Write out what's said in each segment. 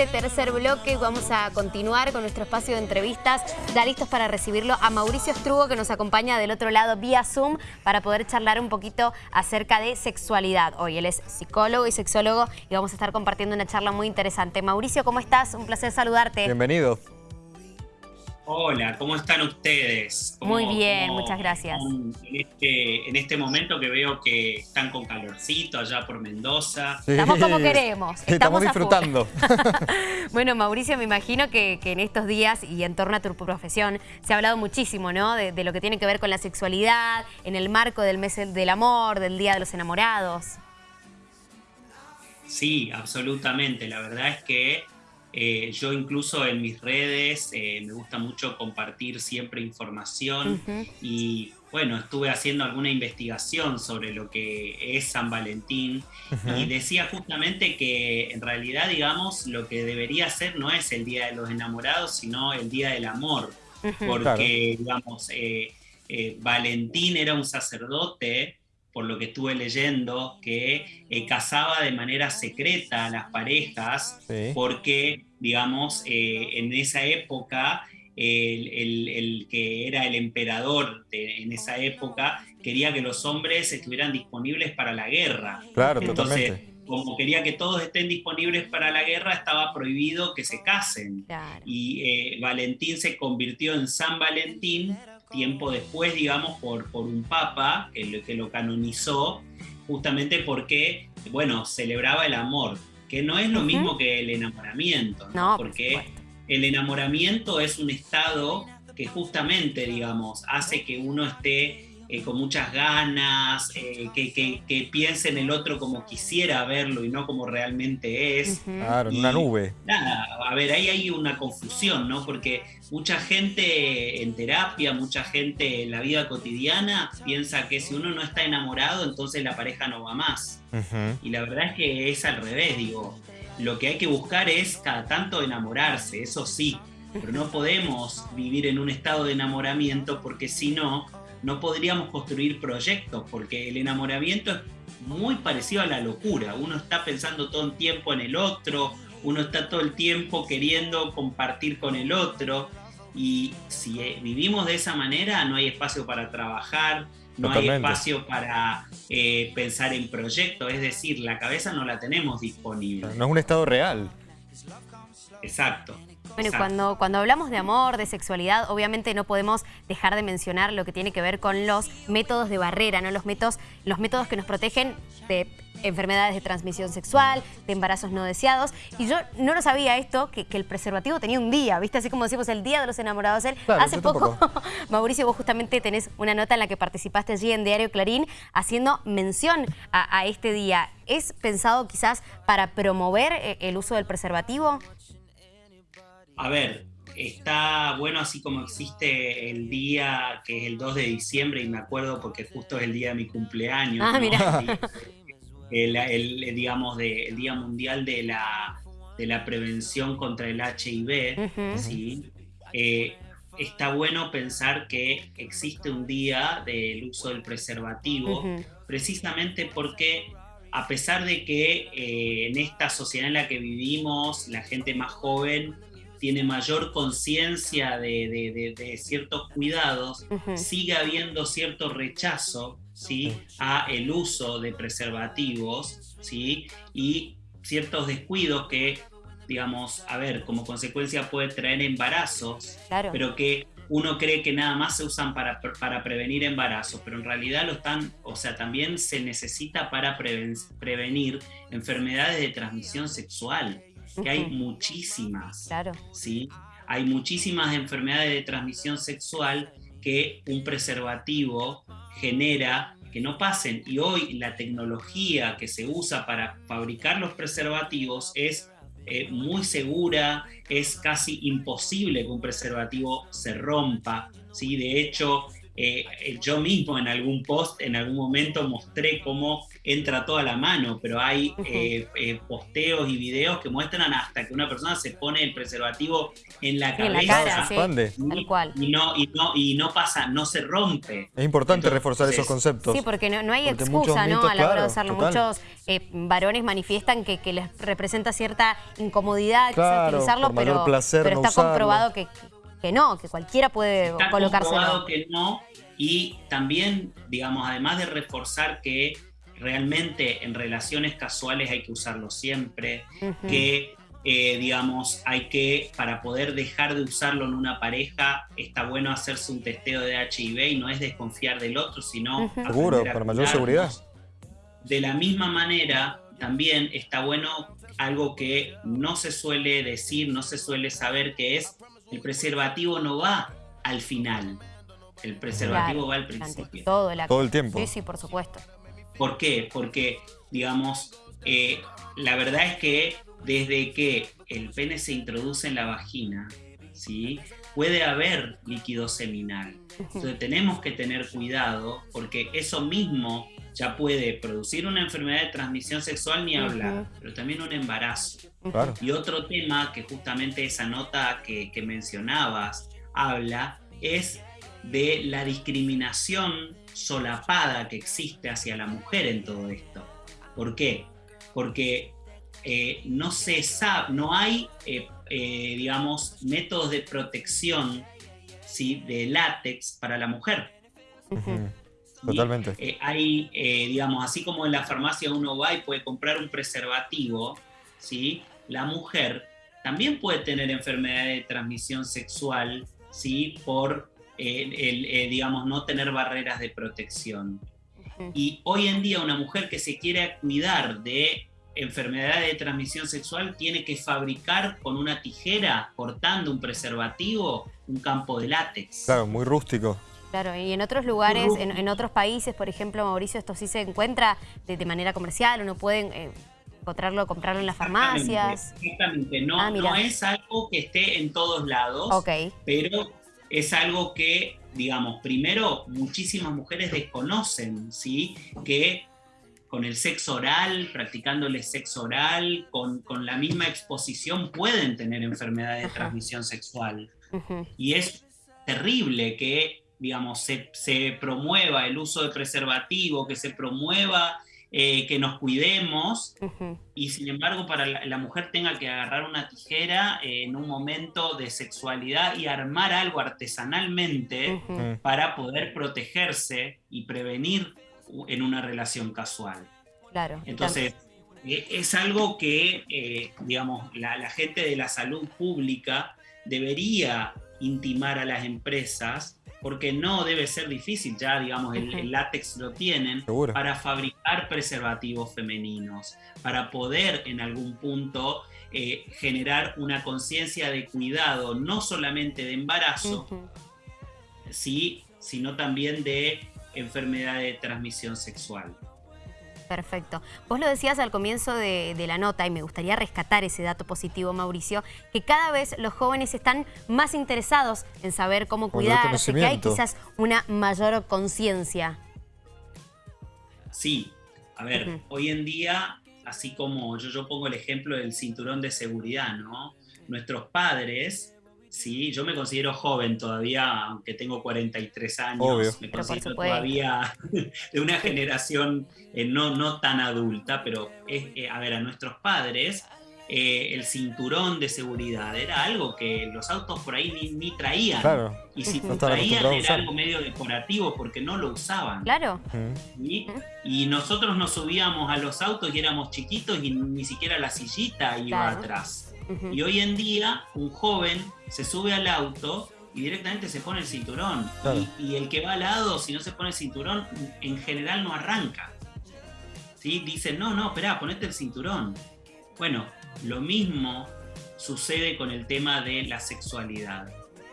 este tercer bloque vamos a continuar con nuestro espacio de entrevistas. Ya listos para recibirlo a Mauricio Estrugo, que nos acompaña del otro lado vía Zoom para poder charlar un poquito acerca de sexualidad. Hoy él es psicólogo y sexólogo y vamos a estar compartiendo una charla muy interesante. Mauricio, ¿cómo estás? Un placer saludarte. Bienvenido. Hola, ¿cómo están ustedes? Muy bien, muchas gracias. Este, en este, momento que veo que están con calorcito allá por Mendoza. Estamos como queremos. Estamos, disfrutando. bueno, Mauricio, me imagino que, en estos días y en torno a tu profesión se ha hablado muchísimo, ¿no? De, de lo que tiene que ver con la sexualidad, en el marco del mes del amor, del Día de los Enamorados. Sí, absolutamente. La verdad es que eh, yo incluso en mis redes eh, me gusta mucho compartir siempre información y bueno, estuve haciendo alguna investigación sobre lo que es San Valentín y decía justamente que en realidad, digamos, lo que debería ser no es el Día de los Enamorados, sino el Día del Amor, porque, digamos, eh, Valentín era un sacerdote por lo que estuve leyendo, que eh, casaba de manera secreta a las parejas, porque, digamos, eh, en esa época, el, que era el emperador en esa época quería que los hombres estuvieran disponibles para la guerra. Claro, Entonces, como quería que todos estén disponibles para la guerra, estaba prohibido que se casen. Y eh, Valentín se convirtió en San Valentín tiempo después, digamos, por, por un papa que lo, que lo canonizó, justamente porque, bueno, celebraba el amor, que no es lo mismo que el enamoramiento, ¿no? porque el enamoramiento es un estado que justamente, digamos, hace que uno esté eh, con muchas ganas, eh, que, que, piense en el otro como quisiera verlo y no como realmente es. Claro, en una nube. Nada, a ver, ahí hay una confusión, ¿no? Porque mucha gente en terapia, mucha gente en la vida cotidiana piensa que si uno no está enamorado, entonces la pareja no va más. Y la verdad es que es al revés, digo. Lo que hay que buscar es cada tanto enamorarse, eso sí, pero no podemos vivir en un estado de enamoramiento porque si no, no podríamos construir proyectos, porque el enamoramiento es muy parecido a la locura. Uno está pensando todo el tiempo en el otro, uno está todo el tiempo queriendo compartir con el otro. Y si eh, vivimos de esa manera, no hay espacio para trabajar, no hay espacio para eh, pensar en proyectos, es decir, la cabeza no la tenemos disponible. No es un estado real. Exacto. Bueno, cuando, cuando hablamos de amor, de sexualidad, obviamente no podemos dejar de mencionar lo que tiene que ver con los métodos de barrera, ¿no? Los métodos, los métodos que nos protegen de enfermedades de transmisión sexual, de embarazos no deseados. Y yo no lo sabía esto, que, el preservativo tenía un día, ¿viste? Así como decimos el Día de los Enamorados. Hace poco, Mauricio, vos justamente tenés una nota en la que participaste allí en Diario Clarín haciendo mención a, a este día. ¿Es pensado quizás para promover eh, el uso del preservativo? A ver, está bueno así como existe el día que es el 2 de diciembre y me acuerdo porque justo es el día de mi cumpleaños. Ah, mira. El, digamos, de, el Día Mundial de la, de la Prevención contra el HIV, ¿sí? Eh, está bueno pensar que existe un día del uso del preservativo, precisamente porque a pesar de que eh, en esta sociedad en la que vivimos, la gente más joven tiene mayor conciencia de, ciertos cuidados, sigue habiendo cierto rechazo ¿sí? a el uso de preservativos ¿sí? y ciertos descuidos que, digamos, a ver, como consecuencia puede traer embarazos, pero que uno cree que nada más se usan para, para prevenir embarazos, pero en realidad lo están, o sea, también se necesita para prevenir enfermedades de transmisión sexual que hay muchísimas. Claro. ¿sí? Hay muchísimas enfermedades de transmisión sexual que un preservativo genera que no pasen. Y hoy la tecnología que se usa para fabricar los preservativos es eh, muy segura, es casi imposible que un preservativo se rompa. ¿sí? De hecho, eh, eh, yo mismo en algún post, en algún momento mostré cómo entra toda la mano, pero hay eh, posteos y videos que muestran hasta que una persona se pone el preservativo en la cabeza. y, cual. Y, no, y, no, y no pasa, no se rompe. Es importante reforzar esos conceptos. Sí, porque no, hay excusa ¿no? a la hora de usarlo. Muchos varones manifiestan que, les representa cierta incomodidad utilizarlo, pero, pero está comprobado que que no, que cualquiera puede Está colocárselo. que no, y también, digamos, además de reforzar que realmente en relaciones casuales hay que usarlo siempre, que eh, digamos, hay que, para poder dejar de usarlo en una pareja, está bueno hacerse un testeo de HIV y no es desconfiar del otro, sino... Seguro, para mayor seguridad. De la misma manera, también está bueno algo que no se suele decir, no se suele saber, que es el preservativo no va al final, el preservativo va al principio. Todo el, todo el tiempo. Sí, sí, por supuesto. ¿Por qué? Porque, digamos, eh, la verdad es que desde que el pene se introduce en la vagina, ¿sí? puede haber líquido seminal. Entonces tenemos que tener cuidado porque eso mismo ya puede producir una enfermedad de transmisión sexual ni hablar, pero también un embarazo. Y otro tema que justamente esa nota que, mencionabas habla es de la discriminación solapada que existe hacia la mujer en todo esto. ¿Por qué? Porque eh, no se sabe, no hay, eh, eh, digamos, métodos de protección ¿sí? de látex para la mujer. Totalmente. Eh, hay, eh, digamos, así como en la farmacia uno va y puede comprar un preservativo, ¿sí? La mujer también puede tener enfermedad de transmisión sexual, ¿sí? Por, eh, el, digamos, no tener barreras de protección. Y hoy en día una mujer que se quiere cuidar de enfermedad de transmisión sexual tiene que fabricar con una tijera, cortando un preservativo, un campo de látex. Claro, muy rústico. Claro, y en otros lugares, en, otros países, por ejemplo, Mauricio, esto sí se encuentra de, manera comercial, uno puede eh, encontrarlo, comprarlo en las farmacias. Exactamente, no, ah, no es algo que esté en todos lados, pero es algo que, digamos, primero, muchísimas mujeres desconocen, ¿sí? Que con el sexo oral, practicándole sexo oral, con, la misma exposición pueden tener enfermedades de transmisión sexual. Y es terrible que digamos, se, promueva el uso de preservativo, que se promueva eh, que nos cuidemos y sin embargo para la, mujer tenga que agarrar una tijera eh, en un momento de sexualidad y armar algo artesanalmente para poder protegerse y prevenir en una relación casual. Claro. Entonces, e, es algo que, eh, digamos, la gente de la salud pública debería intimar a las empresas porque no debe ser difícil, ya digamos el, látex lo tienen, para fabricar preservativos femeninos, para poder en algún punto eh, generar una conciencia de cuidado, no solamente de embarazo, sí, sino también de enfermedad de transmisión sexual. Perfecto. Vos lo decías al comienzo de, la nota y me gustaría rescatar ese dato positivo, Mauricio, que cada vez los jóvenes están más interesados en saber cómo cuidarse, que hay quizás una mayor conciencia. Sí, a ver, hoy en día, así como yo, yo pongo el ejemplo del cinturón de seguridad, ¿no? Nuestros padres Sí, yo me considero joven todavía, aunque tengo 43 años. Me considero todavía de una generación eh, no, no tan adulta, pero es, eh, a ver, a nuestros padres eh, el cinturón de seguridad era algo que los autos por ahí ni, traían. Y si traían era algo medio decorativo porque no lo usaban. Claro. Y nosotros nos subíamos a los autos y éramos chiquitos y ni siquiera la sillita iba atrás. Y hoy en día un joven se sube al auto y directamente se pone el cinturón. Y, el que va al lado, si no se pone el cinturón, en general no arranca. ¿Sí? Dicen, no, no, espera, ponete el cinturón. Bueno, lo mismo sucede con el tema de la sexualidad.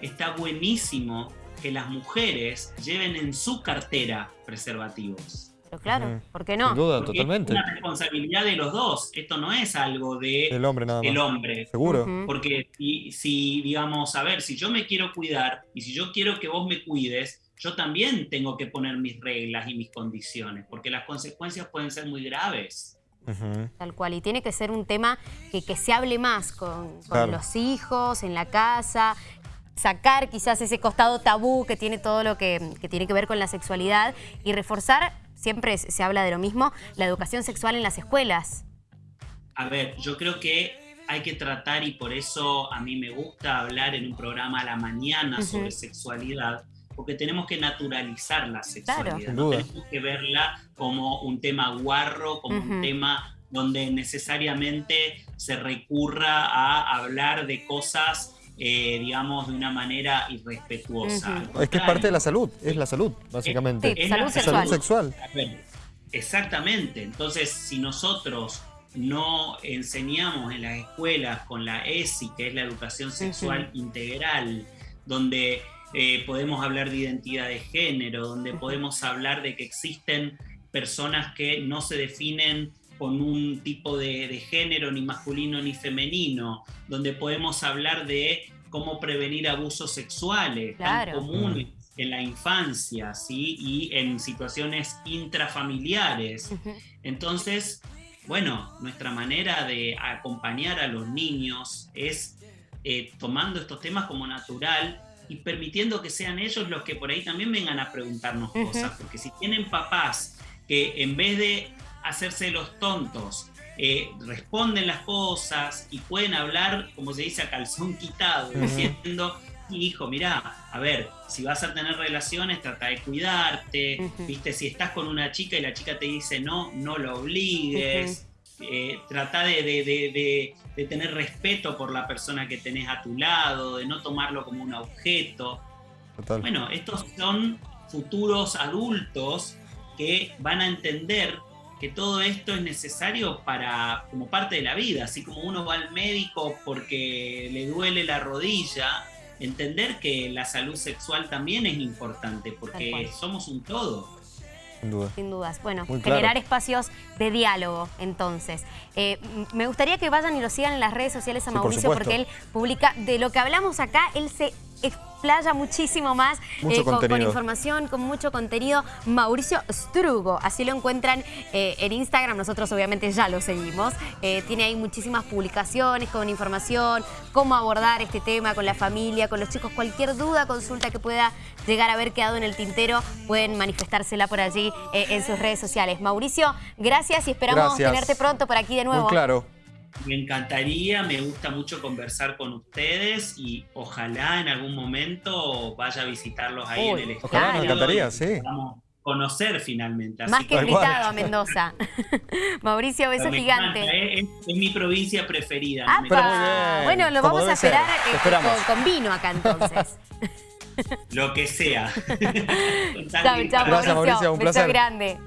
Está buenísimo que las mujeres lleven en su cartera preservativos. Pero claro, ¿por qué no? Sin duda, Porque totalmente. Es una responsabilidad de los dos. Esto no es algo de El hombre nada más. el hombre. Seguro. Porque si, si, digamos, a ver, si yo me quiero cuidar y si yo quiero que vos me cuides, yo también tengo que poner mis reglas y mis condiciones, porque las consecuencias pueden ser muy graves. Tal cual, y tiene que ser un tema que, que se hable más con, con Claro. los hijos, en la casa, sacar quizás ese costado tabú que tiene todo lo que, que tiene que ver con la sexualidad y reforzar, siempre se se habla de lo mismo, la educación sexual en las escuelas. A ver, yo creo que hay que tratar, y por eso a mí me gusta hablar en un programa a la mañana sobre sexualidad, porque tenemos que naturalizar la sexualidad. No tenemos que verla como un tema guarro, como un tema donde necesariamente se recurra a hablar de cosas, eh, digamos, de una manera irrespetuosa. Es que es parte de la salud, es la salud, básicamente. Sí, es salud la sexual. Salud Exactamente. Entonces, si nosotros no enseñamos en las escuelas con la ESI, que es la educación sexual integral, donde eh, podemos hablar de identidad de género, donde podemos hablar de que existen personas que no se definen con un tipo de, de género, ni masculino ni femenino, donde podemos hablar de cómo prevenir abusos sexuales Claro. tan comunes en la infancia, ¿sí? Y en situaciones intrafamiliares. Entonces, bueno, nuestra manera de acompañar a los niños es eh, tomando estos temas como natural y permitiendo que sean ellos los que por ahí también vengan a preguntarnos cosas, porque si tienen papás que en vez de hacerse los tontos, eh, responden las cosas y pueden hablar, como se dice, a calzón quitado, diciendo, hijo, mira, a ver, si vas a tener relaciones, trata de cuidarte, viste, si estás con una chica y la chica te dice no, no lo obligues, eh, trata de, de- de- de- de tener respeto por la persona que tenés a tu lado, de no tomarlo como un objeto. Total. Bueno, estos son futuros adultos que van a entender que todo esto es necesario para como parte de la vida, así como uno va al médico porque le duele la rodilla, entender que la salud sexual también es importante porque somos un todo. Sin duda. Sin dudas. Bueno, Muy claro. generar espacios de diálogo, entonces. Eh, me gustaría que vayan y lo sigan en las redes sociales a Sí, Mauricio porque él publica de lo que hablamos acá, él se explaya muchísimo más Mucho con, información, con mucho contenido. Mauricio Strugo, así lo encuentran eh, en Instagram, nosotros obviamente ya lo seguimos. Eh, tiene ahí muchísimas publicaciones con información, cómo abordar este tema con la familia, con los chicos, cualquier duda, consulta que pueda llegar a haber quedado en el tintero, pueden manifestársela por allí eh, en sus redes sociales. Mauricio, gracias y esperamos Gracias. tenerte pronto por aquí de nuevo. Muy claro. Me encantaría, me gusta mucho conversar con ustedes y ojalá en algún momento vaya a visitarlos ahí Uy, en el ojalá, estudio nos encantaría, y sí. conocer finalmente. Así Más que invitado a Mendoza. Mauricio, beso me gigante. encanta, ¿eh? es, es mi provincia preferida. Me Bueno, lo vamos a esperar eh, Te esperamos. con, con vino acá entonces. Lo que sea. chao, chao, Gracias, Mauricio, un Beso placer. grande.